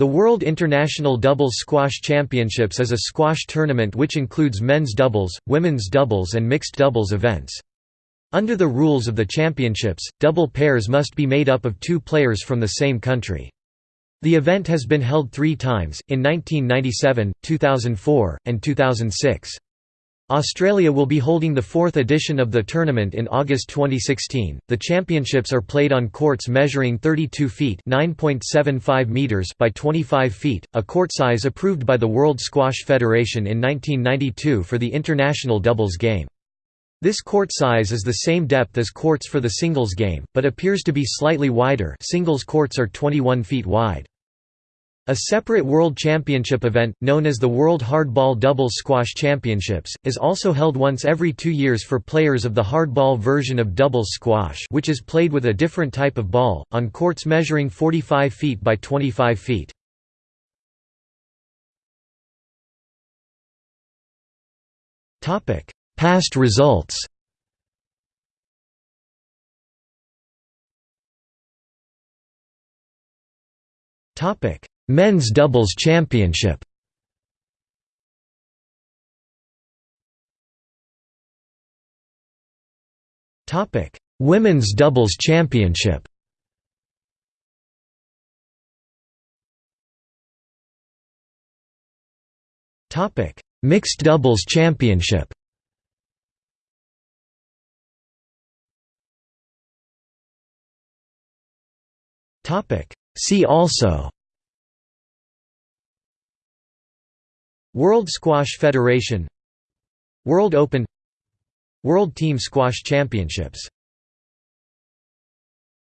The World International Doubles Squash Championships is a squash tournament which includes men's doubles, women's doubles and mixed doubles events. Under the rules of the championships, double pairs must be made up of two players from the same country. The event has been held three times, in 1997, 2004, and 2006. Australia will be holding the fourth edition of the tournament in August 2016. The championships are played on courts measuring 32 feet (9.75 meters) by 25 feet, a court size approved by the World Squash Federation in 1992 for the international doubles game. This court size is the same depth as courts for the singles game, but appears to be slightly wider. Singles courts are 21 feet wide. A separate World Championship event, known as the World Hardball Doubles Squash Championships, is also held once every two years for players of the hardball version of doubles squash which is played with a different type of ball, on courts measuring 45 feet by 25 feet. Past results Topic Men's Doubles Championship Topic: Women's Doubles Championship. Topic: Mixed Doubles Championship. Topic: See also World Squash Federation World Open World Team Squash Championships